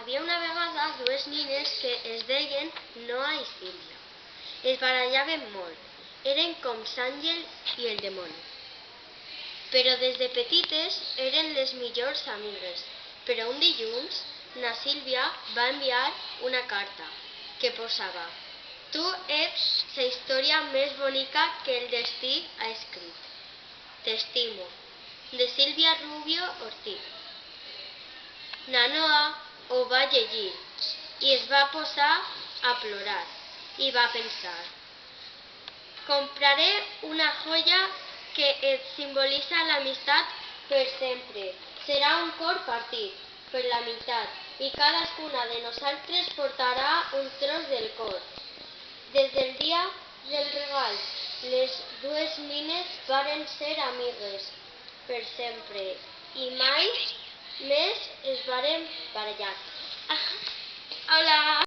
Havia una vegada dues nines que es deien Noa i Sílvia. Es barallaven molt. Eren com l'àngel i el dimoni. Però des de petites eren les millors amigues. Però un dilluns, na Sílvia va enviar una carta que posava Tu ets la història més bonica que el destí ha escrit. T'estimo. De Sílvia Rubio Ortiz. Na Noa ho va llegir i es va posar a plorar i va pensar compraré una joia que et simbolitza l'amistat per sempre. Serà un cor partit per la meitat i cadascuna de nosaltres portarà un tros del cor. Des del dia del regal, les dues nines varen ser amigues per sempre i mai més es varen barallar. Ah. Hola!